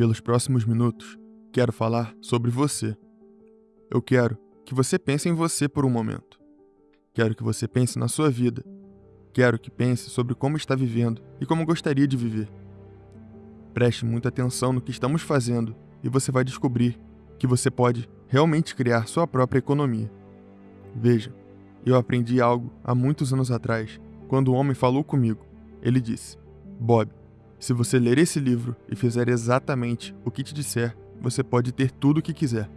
Pelos próximos minutos, quero falar sobre você. Eu quero que você pense em você por um momento. Quero que você pense na sua vida. Quero que pense sobre como está vivendo e como gostaria de viver. Preste muita atenção no que estamos fazendo e você vai descobrir que você pode realmente criar sua própria economia. Veja, eu aprendi algo há muitos anos atrás, quando um homem falou comigo. Ele disse: Bob, se você ler esse livro e fizer exatamente o que te disser, você pode ter tudo o que quiser.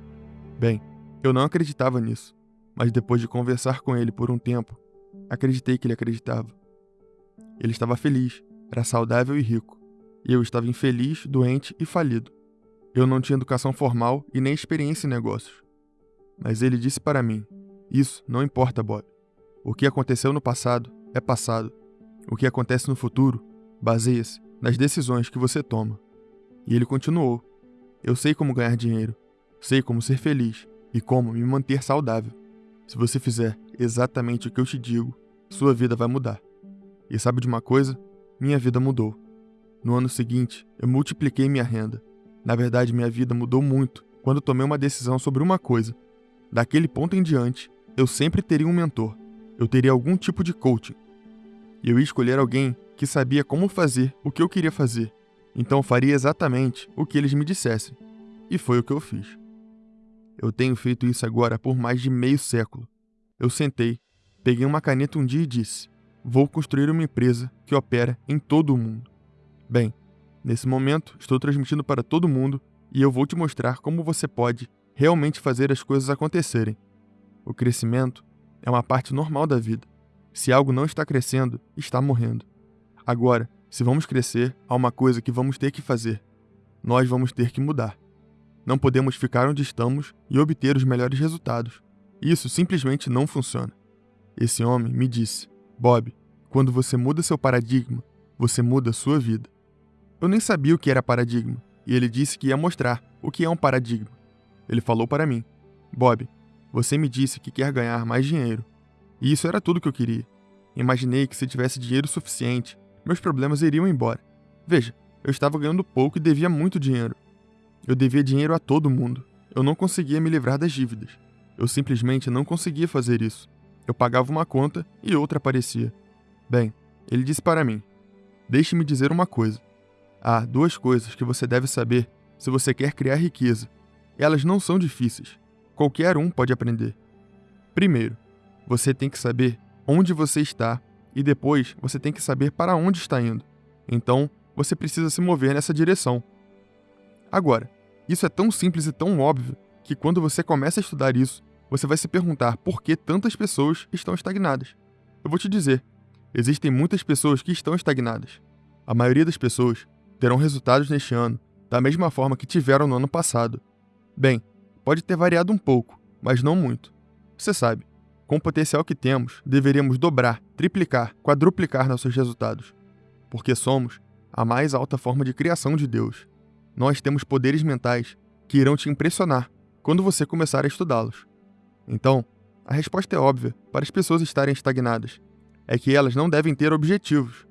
Bem, eu não acreditava nisso, mas depois de conversar com ele por um tempo, acreditei que ele acreditava. Ele estava feliz, era saudável e rico, e eu estava infeliz, doente e falido. Eu não tinha educação formal e nem experiência em negócios. Mas ele disse para mim: Isso não importa, Bob. O que aconteceu no passado é passado. O que acontece no futuro baseia-se nas decisões que você toma. E ele continuou: Eu sei como ganhar dinheiro, sei como ser feliz e como me manter saudável. Se você fizer exatamente o que eu te digo, sua vida vai mudar. E sabe de uma coisa? Minha vida mudou. No ano seguinte, eu multipliquei minha renda na verdade, minha vida mudou muito quando tomei uma decisão sobre uma coisa. Daquele ponto em diante, eu sempre teria um mentor. Eu teria algum tipo de coaching. E eu ia escolher alguém que sabia como fazer o que eu queria fazer. Então eu faria exatamente o que eles me dissessem. E foi o que eu fiz. Eu tenho feito isso agora por mais de meio século. Eu sentei, peguei uma caneta um dia e disse: Vou construir uma empresa que opera em todo o mundo. Bem, Nesse momento, estou transmitindo para todo mundo e eu vou te mostrar como você pode realmente fazer as coisas acontecerem. O crescimento é uma parte normal da vida. Se algo não está crescendo, está morrendo. Agora, se vamos crescer, há uma coisa que vamos ter que fazer. Nós vamos ter que mudar. Não podemos ficar onde estamos e obter os melhores resultados. Isso simplesmente não funciona. Esse homem me disse: Bob, quando você muda seu paradigma, você muda sua vida. Eu nem sabia o que era paradigma, e ele disse que ia mostrar o que é um paradigma. Ele falou para mim: Bob, você me disse que quer ganhar mais dinheiro. E isso era tudo que eu queria. Imaginei que se tivesse dinheiro suficiente, meus problemas iriam embora. Veja, eu estava ganhando pouco e devia muito dinheiro. Eu devia dinheiro a todo mundo. Eu não conseguia me livrar das dívidas. Eu simplesmente não conseguia fazer isso. Eu pagava uma conta e outra aparecia. Bem, ele disse para mim: Deixe-me dizer uma coisa. Há duas coisas que você deve saber se você quer criar riqueza. Elas não são difíceis. Qualquer um pode aprender. Primeiro, você tem que saber onde você está e depois você tem que saber para onde está indo. Então, você precisa se mover nessa direção. Agora, isso é tão simples e tão óbvio que quando você começa a estudar isso, você vai se perguntar por que tantas pessoas estão estagnadas. Eu vou te dizer: existem muitas pessoas que estão estagnadas. A maioria das pessoas terão resultados neste ano, da mesma forma que tiveram no ano passado. Bem, pode ter variado um pouco, mas não muito. Você sabe, com o potencial que temos, deveríamos dobrar, triplicar, quadruplicar nossos resultados. Porque somos a mais alta forma de criação de Deus. Nós temos poderes mentais que irão te impressionar quando você começar a estudá-los. Então, a resposta é óbvia para as pessoas estarem estagnadas: é que elas não devem ter objetivos.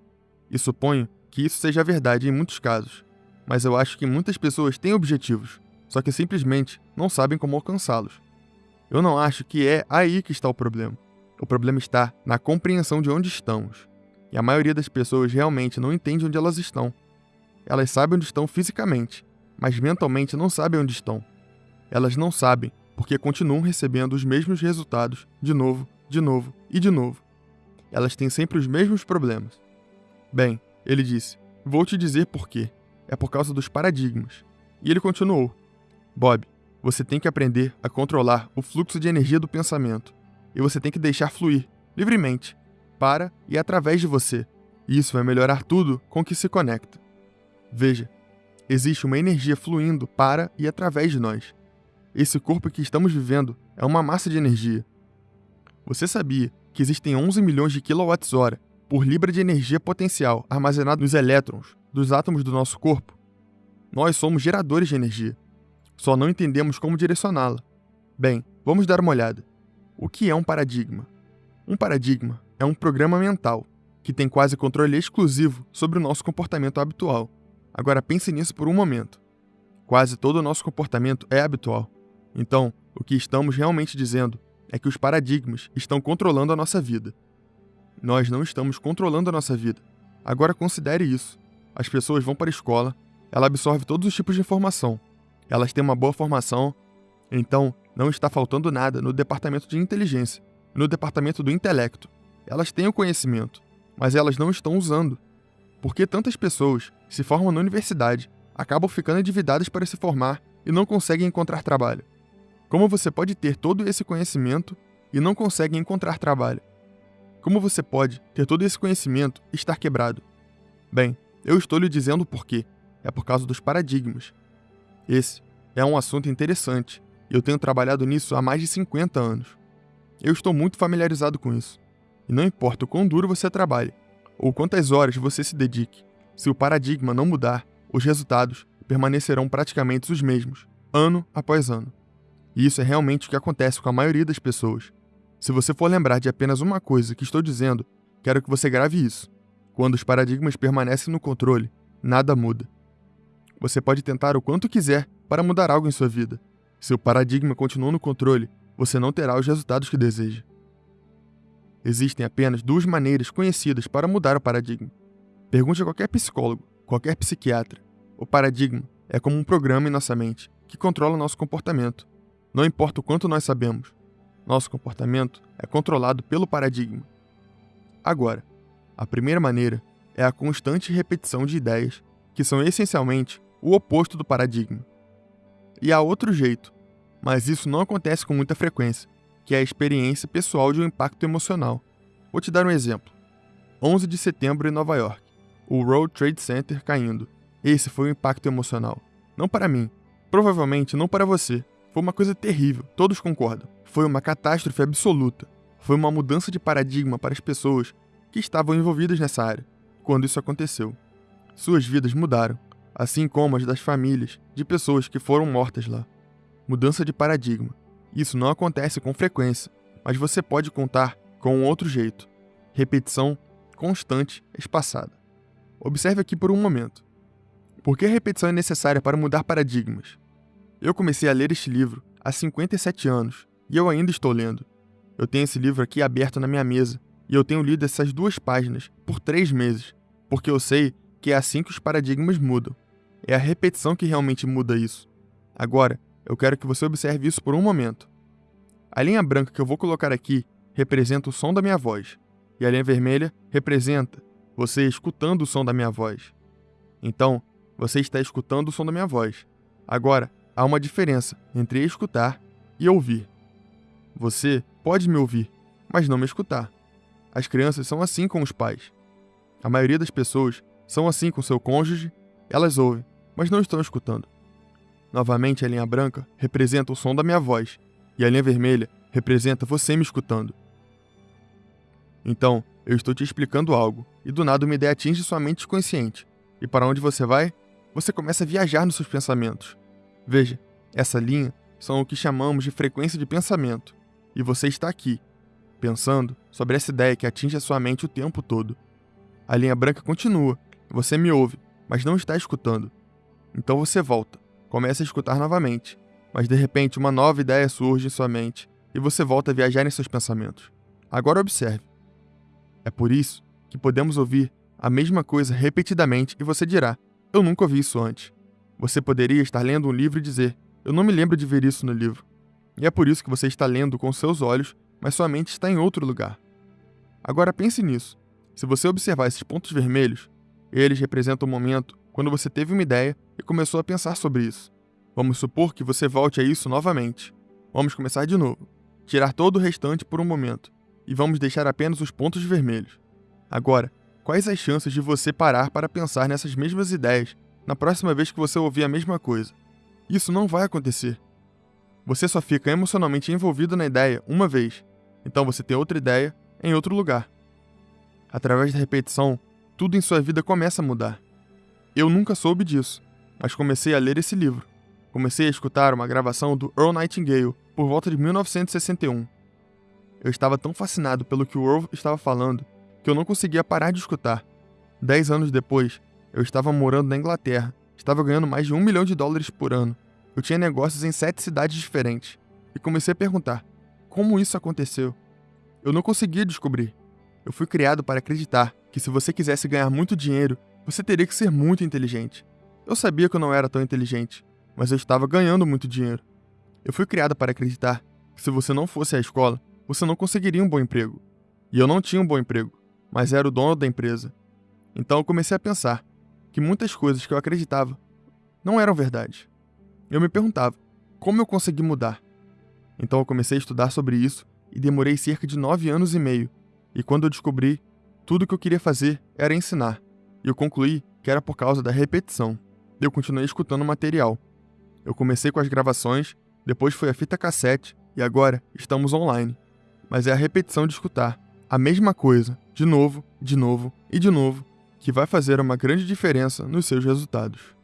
E suponho que isso seja verdade em muitos casos, mas eu acho que muitas pessoas têm objetivos, só que simplesmente não sabem como alcançá-los. Eu não acho que é aí que está o problema. O problema está na compreensão de onde estamos. E a maioria das pessoas realmente não entende onde elas estão. Elas sabem onde estão fisicamente, mas mentalmente não sabem onde estão. Elas não sabem porque continuam recebendo os mesmos resultados de novo, de novo e de novo. Elas têm sempre os mesmos problemas. Bem, ele disse: Vou te dizer por quê. É por causa dos paradigmas. E ele continuou: Bob, você tem que aprender a controlar o fluxo de energia do pensamento. E você tem que deixar fluir, livremente, para e através de você. E isso vai melhorar tudo com que se conecta. Veja, existe uma energia fluindo para e através de nós. Esse corpo que estamos vivendo é uma massa de energia. Você sabia que existem 11 milhões de quilowatts-hora por libra de energia potencial armazenada nos elétrons dos átomos do nosso corpo. Nós somos geradores de energia. Só não entendemos como direcioná-la. Bem, vamos dar uma olhada. O que é um paradigma? Um paradigma é um programa mental que tem quase controle exclusivo sobre o nosso comportamento habitual. Agora pense nisso por um momento. Quase todo o nosso comportamento é habitual. Então, o que estamos realmente dizendo é que os paradigmas estão controlando a nossa vida. Nós não estamos controlando a nossa vida. Agora considere isso. As pessoas vão para a escola, ela absorve todos os tipos de informação. Elas têm uma boa formação, então não está faltando nada no departamento de inteligência, no departamento do intelecto. Elas têm o conhecimento, mas elas não estão usando. Por que tantas pessoas se formam na universidade, acabam ficando endividadas para se formar e não conseguem encontrar trabalho? Como você pode ter todo esse conhecimento e não consegue encontrar trabalho? Como você pode ter todo esse conhecimento e estar quebrado? Bem, eu estou lhe dizendo por quê. É por causa dos paradigmas. Esse é um assunto interessante e eu tenho trabalhado nisso há mais de 50 anos. Eu estou muito familiarizado com isso. E não importa o quão duro você trabalhe ou quantas horas você se dedique, se o paradigma não mudar, os resultados permanecerão praticamente os mesmos, ano após ano. E isso é realmente o que acontece com a maioria das pessoas. Se você for lembrar de apenas uma coisa que estou dizendo, quero que você grave isso. Quando os paradigmas permanecem no controle, nada muda. Você pode tentar o quanto quiser para mudar algo em sua vida. Se o paradigma continua no controle, você não terá os resultados que deseja. Existem apenas duas maneiras conhecidas para mudar o paradigma. Pergunte a qualquer psicólogo, qualquer psiquiatra. O paradigma é como um programa em nossa mente que controla nosso comportamento. Não importa o quanto nós sabemos, nosso comportamento é controlado pelo paradigma. Agora, a primeira maneira é a constante repetição de ideias, que são essencialmente o oposto do paradigma. E há outro jeito, mas isso não acontece com muita frequência, que é a experiência pessoal de um impacto emocional. Vou te dar um exemplo. 11 de setembro em Nova York, o World Trade Center caindo. Esse foi um impacto emocional. Não para mim, provavelmente não para você. Foi uma coisa terrível, todos concordam. Foi uma catástrofe absoluta. Foi uma mudança de paradigma para as pessoas que estavam envolvidas nessa área quando isso aconteceu. Suas vidas mudaram, assim como as das famílias de pessoas que foram mortas lá. Mudança de paradigma. Isso não acontece com frequência, mas você pode contar com um outro jeito. Repetição constante, espaçada. Observe aqui por um momento. Por que a repetição é necessária para mudar paradigmas? Eu comecei a ler este livro há 57 anos e eu ainda estou lendo. Eu tenho esse livro aqui aberto na minha mesa e eu tenho lido essas duas páginas por três meses, porque eu sei que é assim que os paradigmas mudam. É a repetição que realmente muda isso. Agora, eu quero que você observe isso por um momento. A linha branca que eu vou colocar aqui representa o som da minha voz, e a linha vermelha representa você escutando o som da minha voz. Então, você está escutando o som da minha voz. Agora, há uma diferença entre escutar e ouvir. Você pode me ouvir, mas não me escutar. As crianças são assim com os pais. A maioria das pessoas são assim com seu cônjuge, elas ouvem, mas não estão escutando. Novamente, a linha branca representa o som da minha voz, e a linha vermelha representa você me escutando. Então, eu estou te explicando algo, e do nada uma ideia atinge sua mente consciente. E para onde você vai? Você começa a viajar nos seus pensamentos. Veja, essa linha são o que chamamos de frequência de pensamento. E você está aqui, pensando sobre essa ideia que atinge a sua mente o tempo todo. A linha branca continua, você me ouve, mas não está escutando. Então você volta, começa a escutar novamente, mas de repente uma nova ideia surge em sua mente e você volta a viajar em seus pensamentos. Agora observe. É por isso que podemos ouvir a mesma coisa repetidamente e você dirá: Eu nunca ouvi isso antes. Você poderia estar lendo um livro e dizer: Eu não me lembro de ver isso no livro. E é por isso que você está lendo com seus olhos, mas sua mente está em outro lugar. Agora pense nisso. Se você observar esses pontos vermelhos, eles representam o momento quando você teve uma ideia e começou a pensar sobre isso. Vamos supor que você volte a isso novamente. Vamos começar de novo. Tirar todo o restante por um momento e vamos deixar apenas os pontos vermelhos. Agora, quais as chances de você parar para pensar nessas mesmas ideias na próxima vez que você ouvir a mesma coisa? Isso não vai acontecer. Você só fica emocionalmente envolvido na ideia uma vez, então você tem outra ideia em outro lugar. Através da repetição, tudo em sua vida começa a mudar. Eu nunca soube disso, mas comecei a ler esse livro. Comecei a escutar uma gravação do Earl Nightingale por volta de 1961. Eu estava tão fascinado pelo que o Earl estava falando que eu não conseguia parar de escutar. Dez anos depois, eu estava morando na Inglaterra, estava ganhando mais de um milhão de dólares por ano. Eu tinha negócios em sete cidades diferentes. E comecei a perguntar: como isso aconteceu? Eu não conseguia descobrir. Eu fui criado para acreditar que se você quisesse ganhar muito dinheiro, você teria que ser muito inteligente. Eu sabia que eu não era tão inteligente, mas eu estava ganhando muito dinheiro. Eu fui criado para acreditar que se você não fosse à escola, você não conseguiria um bom emprego. E eu não tinha um bom emprego, mas era o dono da empresa. Então eu comecei a pensar que muitas coisas que eu acreditava não eram verdade. Eu me perguntava como eu consegui mudar. Então eu comecei a estudar sobre isso e demorei cerca de nove anos e meio. E quando eu descobri, tudo o que eu queria fazer era ensinar. E eu concluí que era por causa da repetição. Eu continuei escutando o material. Eu comecei com as gravações, depois foi a fita cassete e agora estamos online. Mas é a repetição de escutar a mesma coisa, de novo, de novo e de novo, que vai fazer uma grande diferença nos seus resultados.